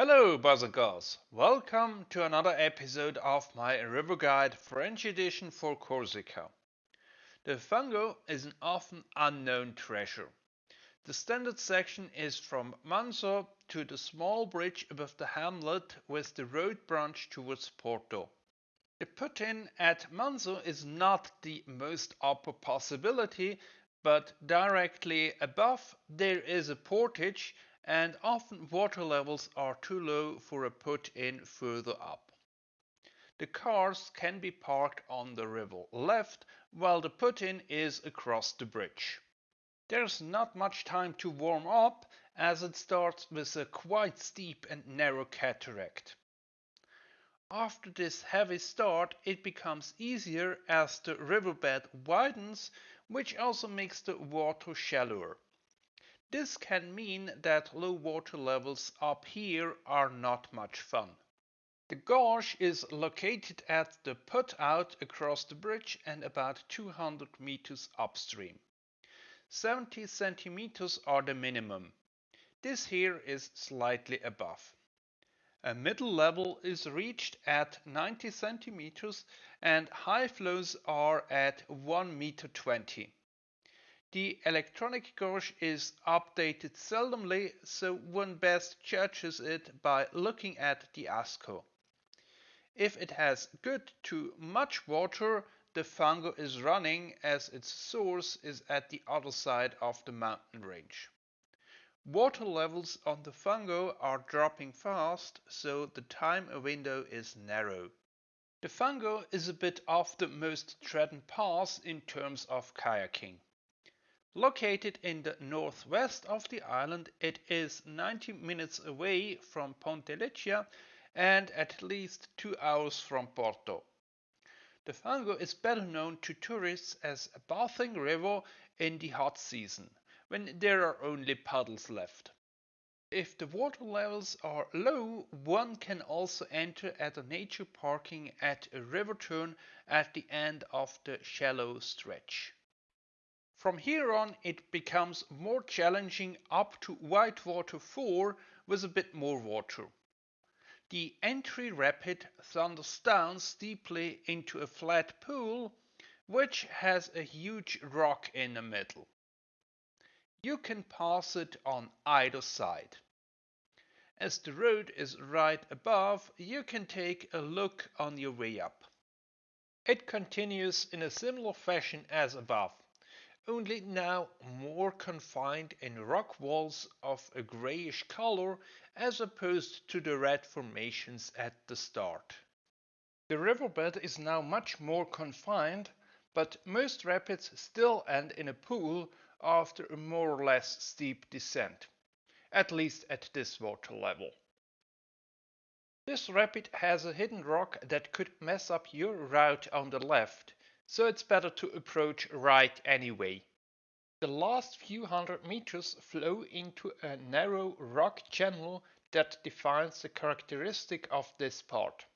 Hello boys and girls, welcome to another episode of my River Guide French edition for Corsica. The Fango is an often unknown treasure. The standard section is from Manso to the small bridge above the hamlet with the road branch towards Porto. The put-in at Manso is not the most upper possibility, but directly above there is a portage and often water levels are too low for a put-in further up. The cars can be parked on the river left while the put-in is across the bridge. There's not much time to warm up as it starts with a quite steep and narrow cataract. After this heavy start it becomes easier as the riverbed widens which also makes the water shallower. This can mean that low water levels up here are not much fun. The gorge is located at the put out across the bridge and about 200 meters upstream. 70 centimeters are the minimum. This here is slightly above. A middle level is reached at 90 centimeters and high flows are at 1 meter 20. The electronic gauge is updated seldomly, so one best judges it by looking at the Asco. If it has good to much water, the Fango is running as its source is at the other side of the mountain range. Water levels on the Fango are dropping fast, so the time window is narrow. The Fango is a bit off the most trodden path in terms of kayaking. Located in the northwest of the island, it is 90 minutes away from Ponte Leccia and at least two hours from Porto. The Fango is better known to tourists as a bathing river in the hot season, when there are only puddles left. If the water levels are low, one can also enter at a nature parking at a river turn at the end of the shallow stretch. From here on it becomes more challenging up to Whitewater 4 with a bit more water. The entry rapid thunders down steeply into a flat pool which has a huge rock in the middle. You can pass it on either side. As the road is right above, you can take a look on your way up. It continues in a similar fashion as above only now more confined in rock walls of a grayish color as opposed to the red formations at the start. The riverbed is now much more confined, but most rapids still end in a pool after a more or less steep descent, at least at this water level. This rapid has a hidden rock that could mess up your route on the left, so it's better to approach right anyway. The last few hundred meters flow into a narrow rock channel that defines the characteristic of this part.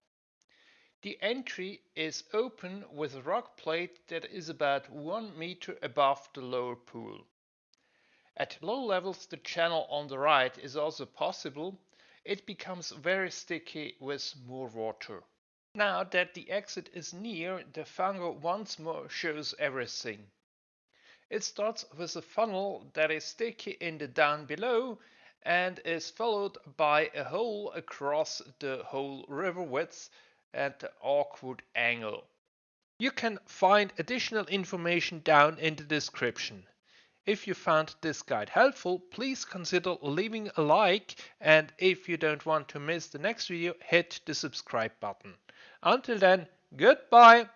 The entry is open with a rock plate that is about 1 meter above the lower pool. At low levels the channel on the right is also possible. It becomes very sticky with more water. Now that the exit is near, the Fango once more shows everything. It starts with a funnel that is sticky in the down below and is followed by a hole across the whole river width at an awkward angle. You can find additional information down in the description. If you found this guide helpful, please consider leaving a like and if you don't want to miss the next video, hit the subscribe button. Until then, goodbye!